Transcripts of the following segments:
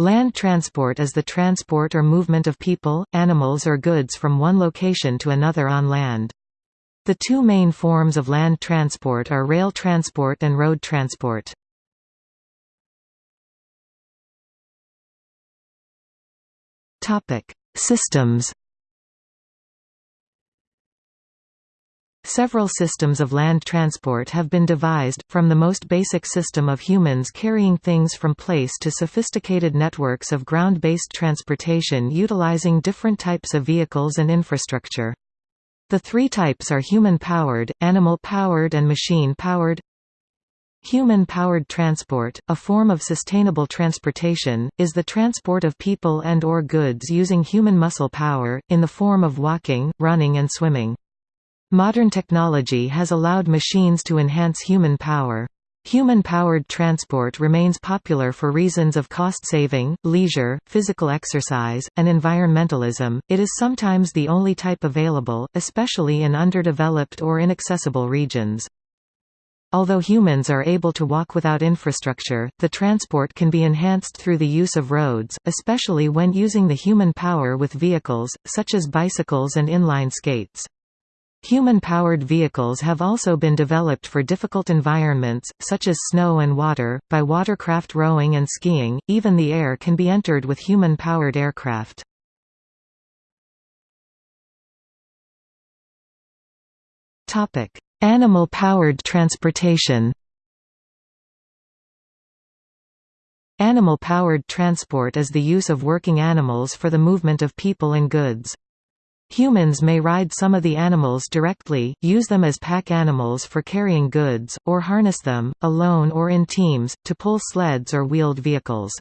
Land transport is the transport or movement of people, animals or goods from one location to another on land. The two main forms of land transport are rail transport and road transport. Systems Several systems of land transport have been devised, from the most basic system of humans carrying things from place to sophisticated networks of ground-based transportation utilizing different types of vehicles and infrastructure. The three types are human-powered, animal-powered and machine-powered. Human-powered transport, a form of sustainable transportation, is the transport of people and or goods using human muscle power, in the form of walking, running and swimming. Modern technology has allowed machines to enhance human power. Human-powered transport remains popular for reasons of cost saving, leisure, physical exercise, and environmentalism. It is sometimes the only type available, especially in underdeveloped or inaccessible regions. Although humans are able to walk without infrastructure, the transport can be enhanced through the use of roads, especially when using the human power with vehicles, such as bicycles and inline skates. Human-powered vehicles have also been developed for difficult environments, such as snow and water, by watercraft rowing and skiing, even the air can be entered with human-powered aircraft. Animal-powered transportation Animal-powered transport is the use of working animals for the movement of people and goods. Humans may ride some of the animals directly, use them as pack animals for carrying goods, or harness them, alone or in teams, to pull sleds or wheeled vehicles.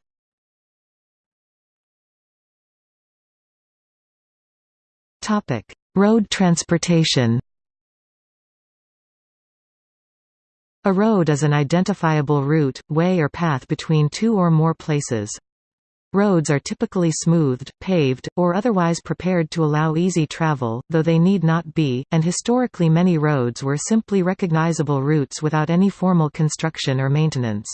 Road transportation A road is an identifiable route, way or path between two or more places. Roads are typically smoothed, paved, or otherwise prepared to allow easy travel, though they need not be, and historically many roads were simply recognizable routes without any formal construction or maintenance.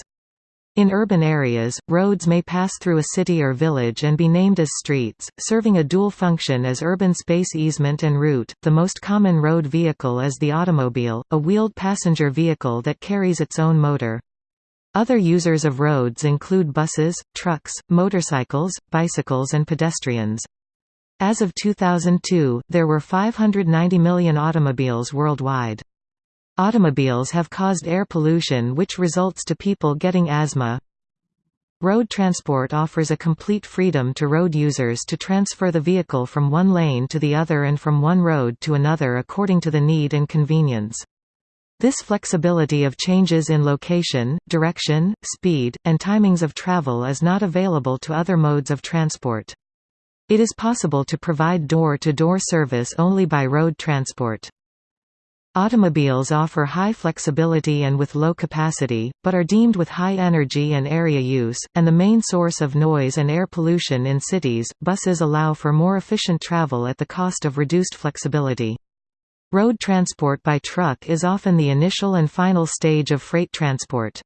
In urban areas, roads may pass through a city or village and be named as streets, serving a dual function as urban space easement and route. The most common road vehicle is the automobile, a wheeled passenger vehicle that carries its own motor. Other users of roads include buses, trucks, motorcycles, bicycles and pedestrians. As of 2002, there were 590 million automobiles worldwide. Automobiles have caused air pollution which results to people getting asthma. Road transport offers a complete freedom to road users to transfer the vehicle from one lane to the other and from one road to another according to the need and convenience. This flexibility of changes in location, direction, speed, and timings of travel is not available to other modes of transport. It is possible to provide door-to-door -door service only by road transport. Automobiles offer high flexibility and with low capacity, but are deemed with high energy and area use, and the main source of noise and air pollution in cities. Buses allow for more efficient travel at the cost of reduced flexibility. Road transport by truck is often the initial and final stage of freight transport.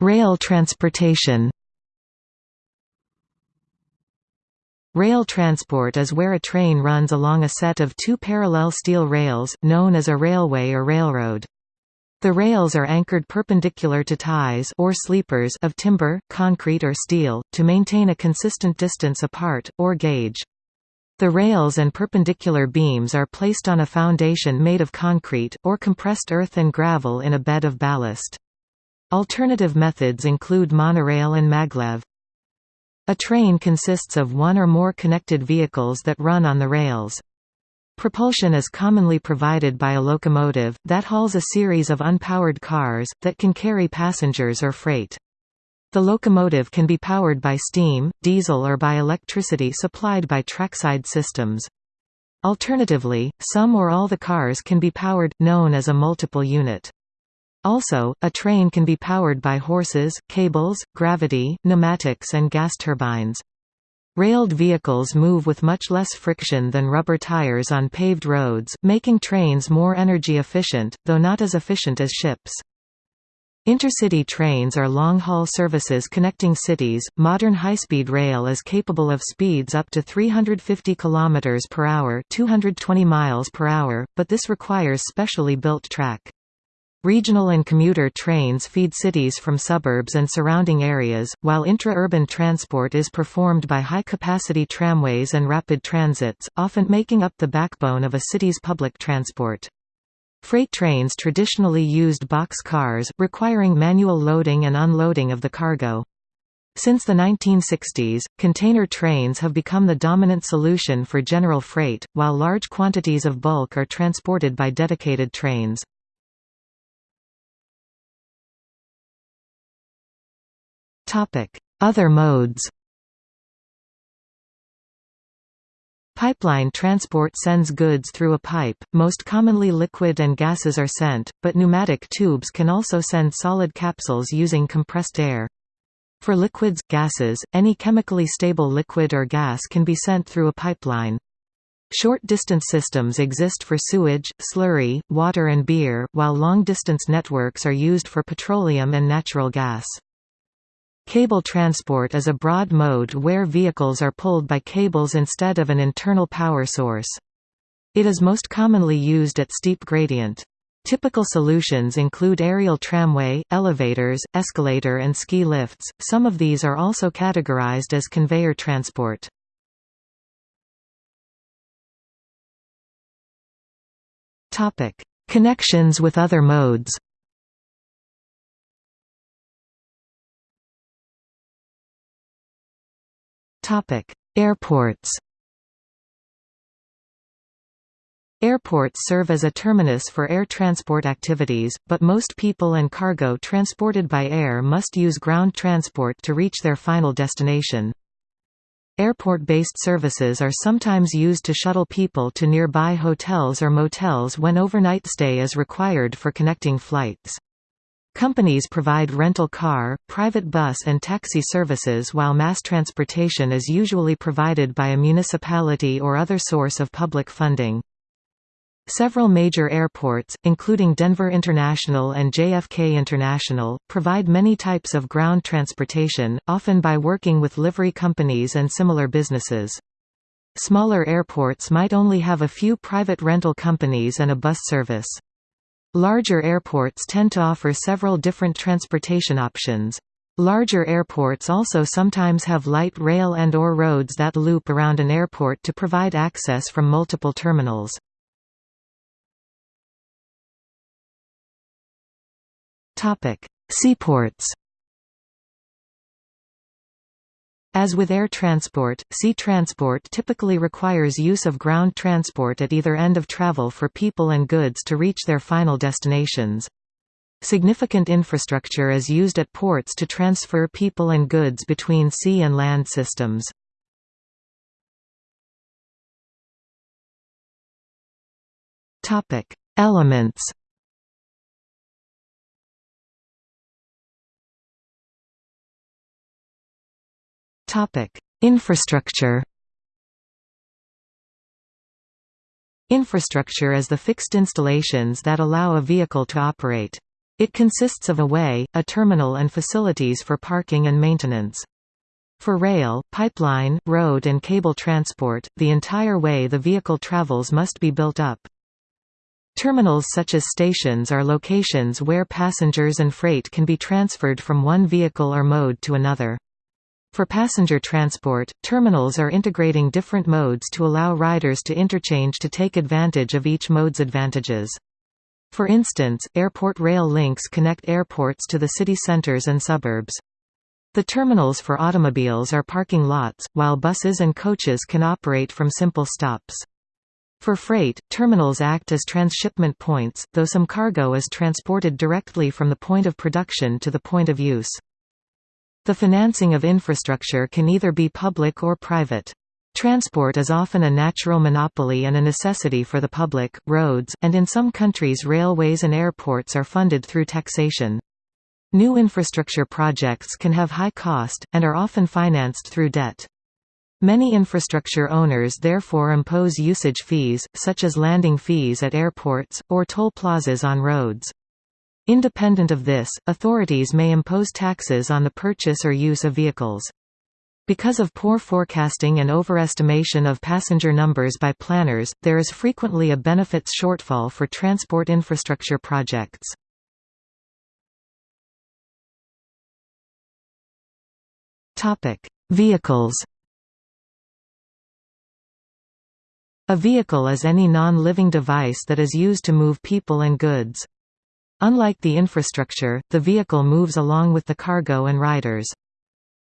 Rail transportation Rail transport is where a train runs along a set of two parallel steel rails, known as a railway or railroad. The rails are anchored perpendicular to ties or sleepers of timber, concrete or steel, to maintain a consistent distance apart, or gauge. The rails and perpendicular beams are placed on a foundation made of concrete, or compressed earth and gravel in a bed of ballast. Alternative methods include monorail and maglev. A train consists of one or more connected vehicles that run on the rails. Propulsion is commonly provided by a locomotive, that hauls a series of unpowered cars, that can carry passengers or freight. The locomotive can be powered by steam, diesel or by electricity supplied by trackside systems. Alternatively, some or all the cars can be powered, known as a multiple unit. Also, a train can be powered by horses, cables, gravity, pneumatics and gas turbines. Railed vehicles move with much less friction than rubber tires on paved roads, making trains more energy efficient, though not as efficient as ships. Intercity trains are long-haul services connecting cities. Modern high-speed rail is capable of speeds up to 350 km per hour, 220 miles per hour, but this requires specially built track. Regional and commuter trains feed cities from suburbs and surrounding areas, while intra-urban transport is performed by high-capacity tramways and rapid transits, often making up the backbone of a city's public transport. Freight trains traditionally used box cars, requiring manual loading and unloading of the cargo. Since the 1960s, container trains have become the dominant solution for general freight, while large quantities of bulk are transported by dedicated trains. Other modes Pipeline transport sends goods through a pipe, most commonly liquid and gases are sent, but pneumatic tubes can also send solid capsules using compressed air. For liquids, gases, any chemically stable liquid or gas can be sent through a pipeline. Short-distance systems exist for sewage, slurry, water and beer, while long-distance networks are used for petroleum and natural gas. Cable transport is a broad mode where vehicles are pulled by cables instead of an internal power source. It is most commonly used at steep gradient. Typical solutions include aerial tramway, elevators, escalator and ski lifts, some of these are also categorized as conveyor transport. Connections with other modes Airports. Airports serve as a terminus for air transport activities, but most people and cargo transported by air must use ground transport to reach their final destination. Airport-based services are sometimes used to shuttle people to nearby hotels or motels when overnight stay is required for connecting flights. Companies provide rental car, private bus and taxi services while mass transportation is usually provided by a municipality or other source of public funding. Several major airports, including Denver International and JFK International, provide many types of ground transportation, often by working with livery companies and similar businesses. Smaller airports might only have a few private rental companies and a bus service. Larger airports tend to offer several different transportation options. Larger airports also sometimes have light rail and or roads that loop around an airport to provide access from multiple terminals. Seaports As with air transport, sea transport typically requires use of ground transport at either end of travel for people and goods to reach their final destinations. Significant infrastructure is used at ports to transfer people and goods between sea and land systems. Elements Infrastructure Infrastructure is the fixed installations that allow a vehicle to operate. It consists of a way, a terminal and facilities for parking and maintenance. For rail, pipeline, road and cable transport, the entire way the vehicle travels must be built up. Terminals such as stations are locations where passengers and freight can be transferred from one vehicle or mode to another. For passenger transport, terminals are integrating different modes to allow riders to interchange to take advantage of each mode's advantages. For instance, airport rail links connect airports to the city centers and suburbs. The terminals for automobiles are parking lots, while buses and coaches can operate from simple stops. For freight, terminals act as transshipment points, though some cargo is transported directly from the point of production to the point of use. The financing of infrastructure can either be public or private. Transport is often a natural monopoly and a necessity for the public, roads, and in some countries railways and airports are funded through taxation. New infrastructure projects can have high cost, and are often financed through debt. Many infrastructure owners therefore impose usage fees, such as landing fees at airports, or toll plazas on roads. Independent of this, authorities may impose taxes on the purchase or use of vehicles. Because of poor forecasting and overestimation of passenger numbers by planners, there is frequently a benefits shortfall for transport infrastructure projects. Vehicles A vehicle is any non-living device that is used to move people and goods. Unlike the infrastructure, the vehicle moves along with the cargo and riders.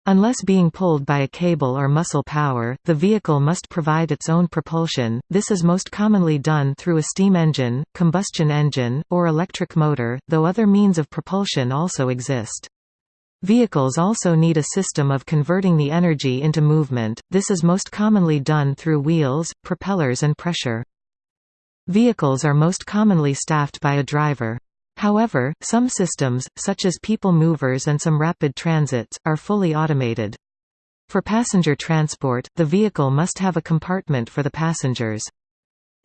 Unless being pulled by a cable or muscle power, the vehicle must provide its own propulsion. This is most commonly done through a steam engine, combustion engine, or electric motor, though other means of propulsion also exist. Vehicles also need a system of converting the energy into movement, this is most commonly done through wheels, propellers and pressure. Vehicles are most commonly staffed by a driver. However, some systems, such as people movers and some rapid transits, are fully automated. For passenger transport, the vehicle must have a compartment for the passengers.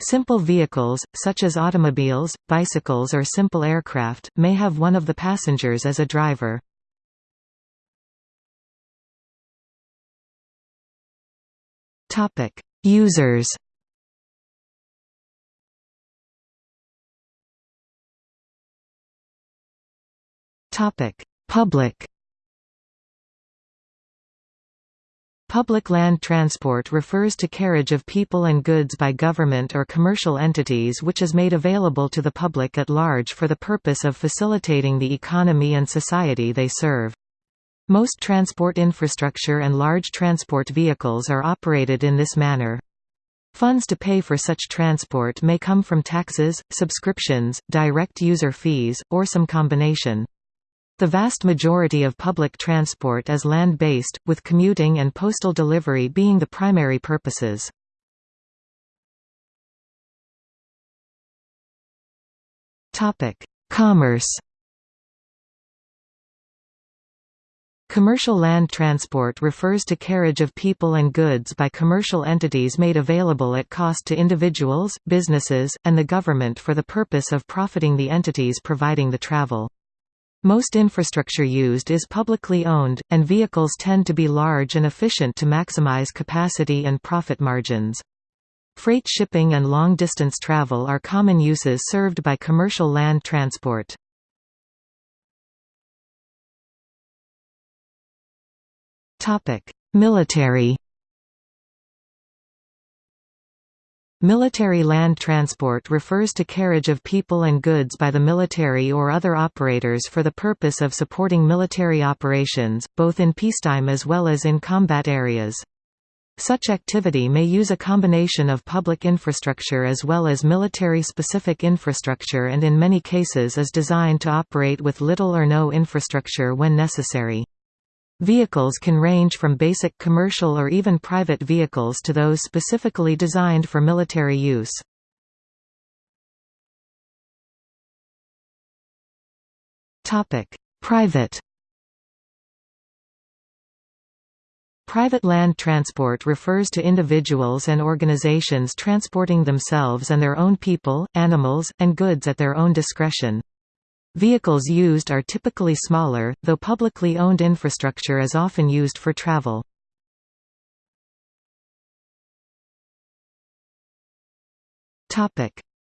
Simple vehicles, such as automobiles, bicycles or simple aircraft, may have one of the passengers as a driver. Users Public Public land transport refers to carriage of people and goods by government or commercial entities which is made available to the public at large for the purpose of facilitating the economy and society they serve. Most transport infrastructure and large transport vehicles are operated in this manner. Funds to pay for such transport may come from taxes, subscriptions, direct user fees, or some combination. The vast majority of public transport is land-based, with commuting and postal delivery being the primary purposes. Commerce Commercial land transport refers to carriage of people and goods by commercial entities made available at cost to individuals, businesses, and the government for the purpose of profiting the entities providing the travel. Most infrastructure used is publicly owned, and vehicles tend to be large and efficient to maximize capacity and profit margins. Freight shipping and long-distance travel are common uses served by commercial land transport. Military Military land transport refers to carriage of people and goods by the military or other operators for the purpose of supporting military operations, both in peacetime as well as in combat areas. Such activity may use a combination of public infrastructure as well as military-specific infrastructure and in many cases is designed to operate with little or no infrastructure when necessary. Vehicles can range from basic commercial or even private vehicles to those specifically designed for military use. Private Private land transport refers to individuals and organizations transporting themselves and their own people, animals, and goods at their own discretion. Vehicles used are typically smaller, though publicly owned infrastructure is often used for travel.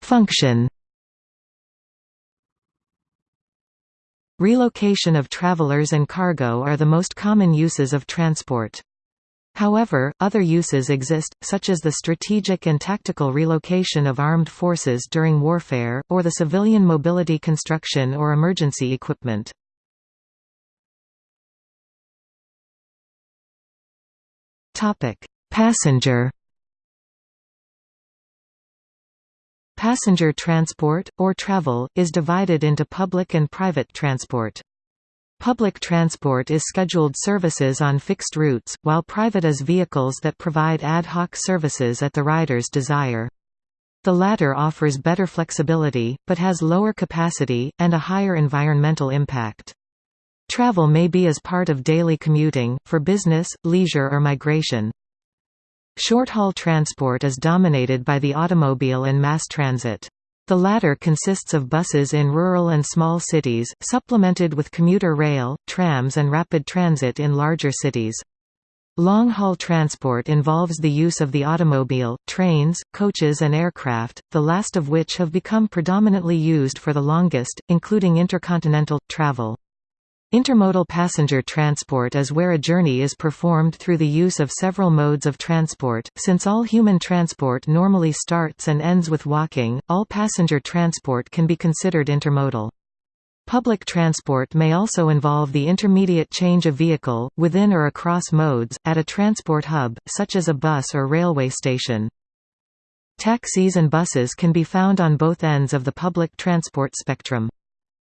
Function Relocation of travelers and cargo are the most common uses of transport. However, other uses exist, such as the strategic and tactical relocation of armed forces during warfare, or the civilian mobility construction or emergency equipment. Passenger Passenger transport, or travel, is divided into public and private transport. Public transport is scheduled services on fixed routes, while private is vehicles that provide ad hoc services at the rider's desire. The latter offers better flexibility, but has lower capacity, and a higher environmental impact. Travel may be as part of daily commuting, for business, leisure or migration. Short-haul transport is dominated by the automobile and mass transit. The latter consists of buses in rural and small cities, supplemented with commuter rail, trams and rapid transit in larger cities. Long-haul transport involves the use of the automobile, trains, coaches and aircraft, the last of which have become predominantly used for the longest, including intercontinental, travel. Intermodal passenger transport is where a journey is performed through the use of several modes of transport. Since all human transport normally starts and ends with walking, all passenger transport can be considered intermodal. Public transport may also involve the intermediate change of vehicle, within or across modes, at a transport hub, such as a bus or railway station. Taxis and buses can be found on both ends of the public transport spectrum.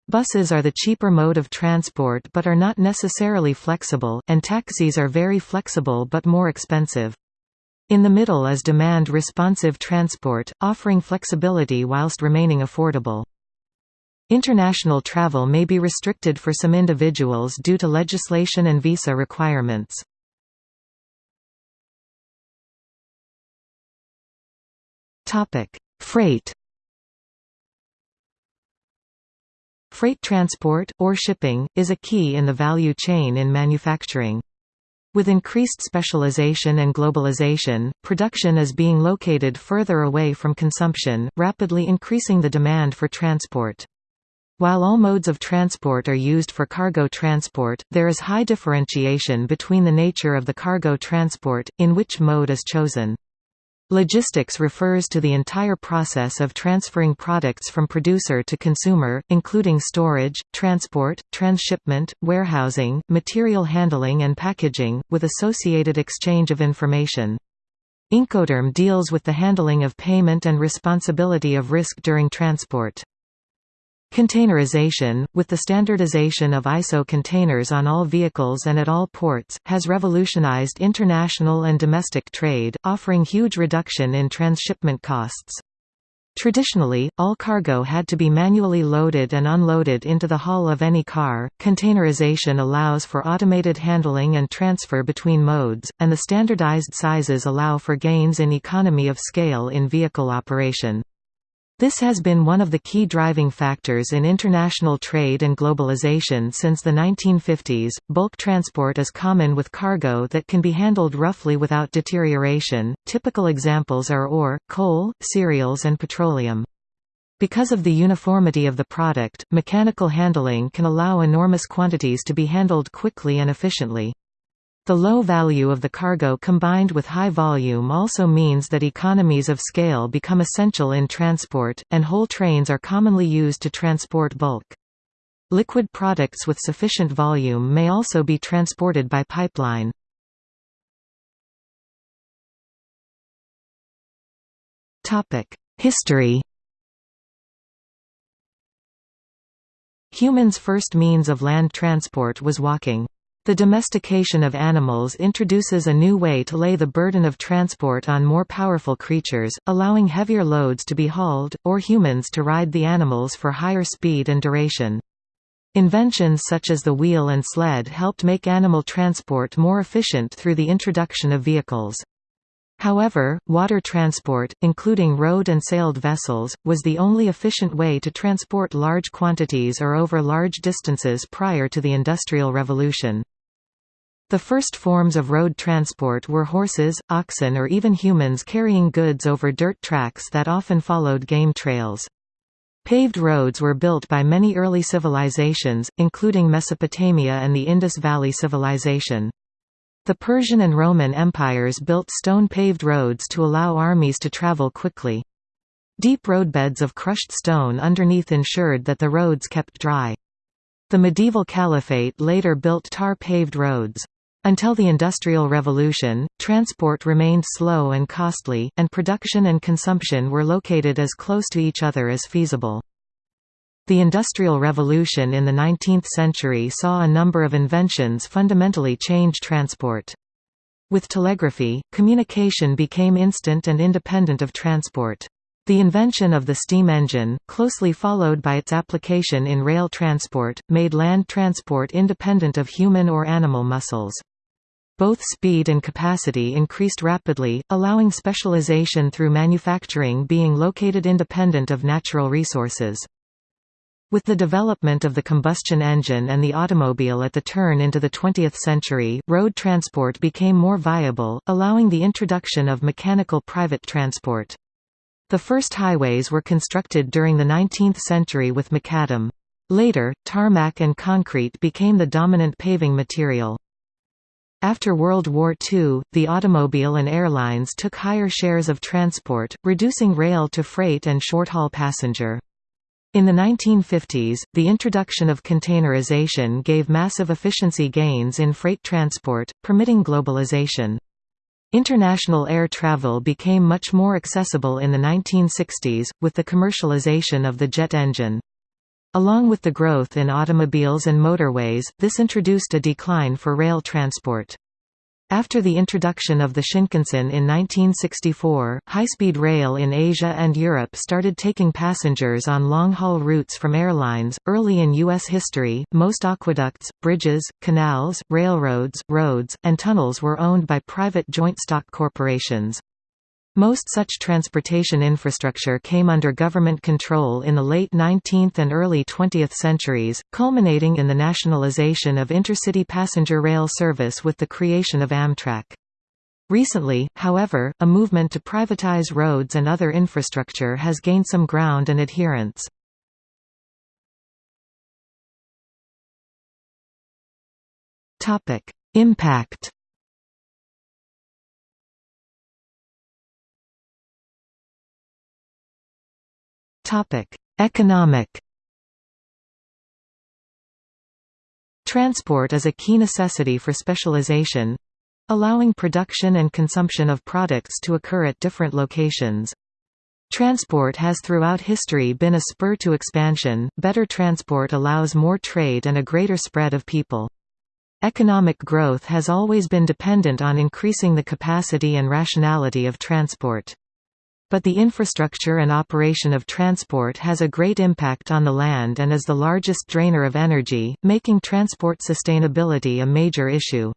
Buses are the cheaper mode of transport but are not necessarily flexible, and taxis are very flexible but more expensive. In the middle is demand-responsive transport, offering flexibility whilst remaining affordable. International travel may be restricted for some individuals due to legislation and visa requirements. Freight Freight transport, or shipping, is a key in the value chain in manufacturing. With increased specialization and globalization, production is being located further away from consumption, rapidly increasing the demand for transport. While all modes of transport are used for cargo transport, there is high differentiation between the nature of the cargo transport, in which mode is chosen. Logistics refers to the entire process of transferring products from producer to consumer, including storage, transport, transshipment, warehousing, material handling and packaging, with associated exchange of information. Incoterm deals with the handling of payment and responsibility of risk during transport. Containerization, with the standardization of ISO containers on all vehicles and at all ports, has revolutionized international and domestic trade, offering huge reduction in transshipment costs. Traditionally, all cargo had to be manually loaded and unloaded into the hull of any car. Containerization allows for automated handling and transfer between modes, and the standardized sizes allow for gains in economy of scale in vehicle operation. This has been one of the key driving factors in international trade and globalization since the 1950s. Bulk transport is common with cargo that can be handled roughly without deterioration. Typical examples are ore, coal, cereals, and petroleum. Because of the uniformity of the product, mechanical handling can allow enormous quantities to be handled quickly and efficiently. The low value of the cargo combined with high volume also means that economies of scale become essential in transport, and whole trains are commonly used to transport bulk. Liquid products with sufficient volume may also be transported by pipeline. History Humans' first means of land transport was walking. The domestication of animals introduces a new way to lay the burden of transport on more powerful creatures, allowing heavier loads to be hauled, or humans to ride the animals for higher speed and duration. Inventions such as the wheel and sled helped make animal transport more efficient through the introduction of vehicles. However, water transport, including rowed and sailed vessels, was the only efficient way to transport large quantities or over large distances prior to the Industrial Revolution. The first forms of road transport were horses, oxen or even humans carrying goods over dirt tracks that often followed game trails. Paved roads were built by many early civilizations, including Mesopotamia and the Indus Valley Civilization. The Persian and Roman empires built stone-paved roads to allow armies to travel quickly. Deep roadbeds of crushed stone underneath ensured that the roads kept dry. The medieval caliphate later built tar-paved roads. Until the Industrial Revolution, transport remained slow and costly, and production and consumption were located as close to each other as feasible. The Industrial Revolution in the 19th century saw a number of inventions fundamentally change transport. With telegraphy, communication became instant and independent of transport. The invention of the steam engine, closely followed by its application in rail transport, made land transport independent of human or animal muscles. Both speed and capacity increased rapidly, allowing specialization through manufacturing being located independent of natural resources. With the development of the combustion engine and the automobile at the turn into the 20th century, road transport became more viable, allowing the introduction of mechanical private transport. The first highways were constructed during the 19th century with macadam. Later, tarmac and concrete became the dominant paving material. After World War II, the automobile and airlines took higher shares of transport, reducing rail to freight and short-haul passenger. In the 1950s, the introduction of containerization gave massive efficiency gains in freight transport, permitting globalization. International air travel became much more accessible in the 1960s, with the commercialization of the jet engine. Along with the growth in automobiles and motorways, this introduced a decline for rail transport. After the introduction of the Shinkansen in 1964, high-speed rail in Asia and Europe started taking passengers on long-haul routes from airlines. Early in U.S. history, most aqueducts, bridges, canals, railroads, roads, and tunnels were owned by private joint stock corporations. Most such transportation infrastructure came under government control in the late 19th and early 20th centuries, culminating in the nationalization of intercity passenger rail service with the creation of Amtrak. Recently, however, a movement to privatize roads and other infrastructure has gained some ground and adherence. Impact Topic: Economic Transport is a key necessity for specialization allowing production and consumption of products to occur at different locations. Transport has throughout history been a spur to expansion, better transport allows more trade and a greater spread of people. Economic growth has always been dependent on increasing the capacity and rationality of transport. But the infrastructure and operation of transport has a great impact on the land and is the largest drainer of energy, making transport sustainability a major issue.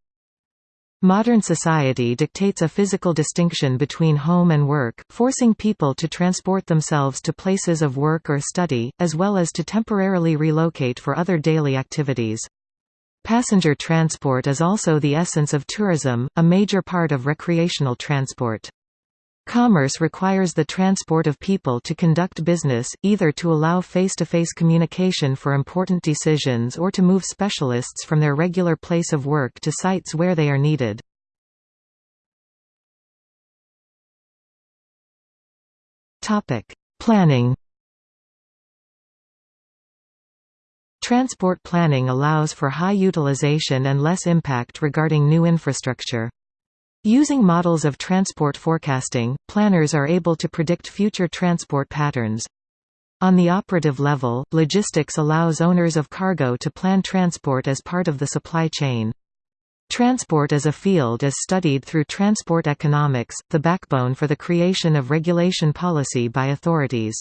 Modern society dictates a physical distinction between home and work, forcing people to transport themselves to places of work or study, as well as to temporarily relocate for other daily activities. Passenger transport is also the essence of tourism, a major part of recreational transport. Commerce requires the transport of people to conduct business, either to allow face-to-face -face communication for important decisions or to move specialists from their regular place of work to sites where they are needed. Planning Transport planning allows for high utilization and less impact regarding new infrastructure. Using models of transport forecasting, planners are able to predict future transport patterns. On the operative level, logistics allows owners of cargo to plan transport as part of the supply chain. Transport as a field is studied through transport economics, the backbone for the creation of regulation policy by authorities.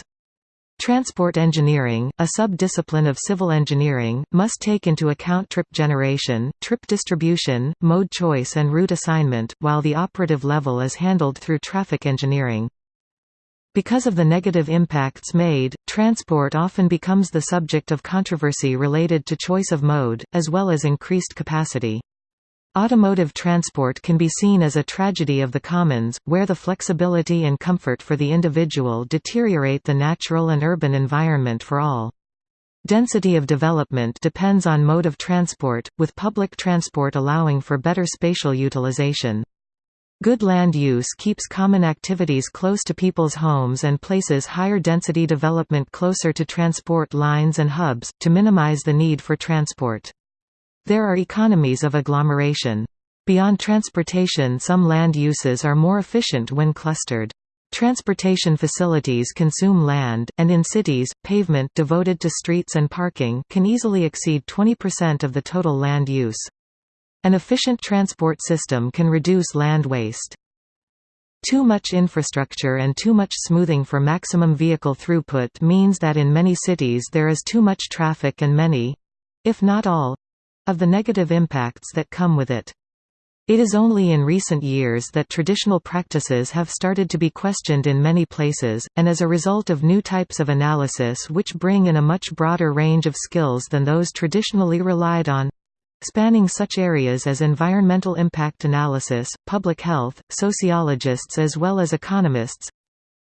Transport engineering, a sub-discipline of civil engineering, must take into account trip generation, trip distribution, mode choice and route assignment, while the operative level is handled through traffic engineering. Because of the negative impacts made, transport often becomes the subject of controversy related to choice of mode, as well as increased capacity. Automotive transport can be seen as a tragedy of the commons, where the flexibility and comfort for the individual deteriorate the natural and urban environment for all. Density of development depends on mode of transport, with public transport allowing for better spatial utilization. Good land use keeps common activities close to people's homes and places higher density development closer to transport lines and hubs, to minimize the need for transport. There are economies of agglomeration. Beyond transportation some land uses are more efficient when clustered. Transportation facilities consume land, and in cities, pavement devoted to streets and parking can easily exceed 20% of the total land use. An efficient transport system can reduce land waste. Too much infrastructure and too much smoothing for maximum vehicle throughput means that in many cities there is too much traffic and many—if not all of the negative impacts that come with it. It is only in recent years that traditional practices have started to be questioned in many places, and as a result of new types of analysis which bring in a much broader range of skills than those traditionally relied on spanning such areas as environmental impact analysis, public health, sociologists as well as economists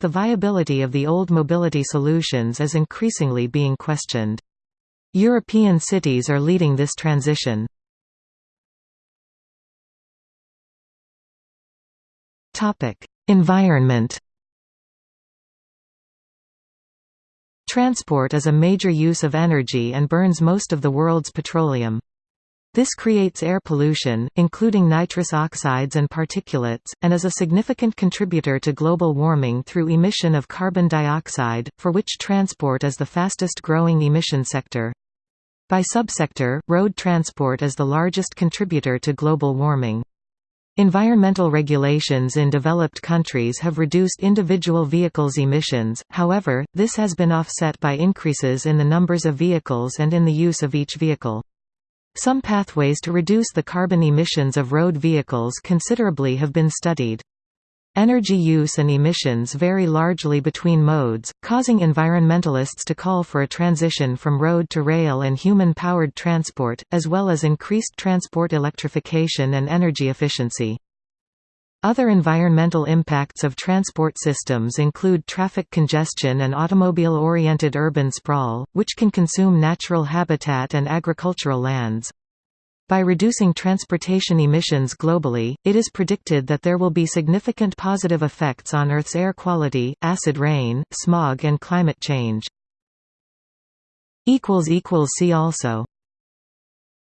the viability of the old mobility solutions is increasingly being questioned. European cities are leading this transition. Environment. Transport is a major use of energy and burns most of the world's petroleum. This creates air pollution, including nitrous oxides and particulates, and is a significant contributor to global warming through emission of carbon dioxide, for which transport is the fastest growing emission sector. By subsector, road transport is the largest contributor to global warming. Environmental regulations in developed countries have reduced individual vehicles' emissions, however, this has been offset by increases in the numbers of vehicles and in the use of each vehicle. Some pathways to reduce the carbon emissions of road vehicles considerably have been studied. Energy use and emissions vary largely between modes, causing environmentalists to call for a transition from road to rail and human-powered transport, as well as increased transport electrification and energy efficiency. Other environmental impacts of transport systems include traffic congestion and automobile-oriented urban sprawl, which can consume natural habitat and agricultural lands. By reducing transportation emissions globally, it is predicted that there will be significant positive effects on Earth's air quality, acid rain, smog and climate change. See also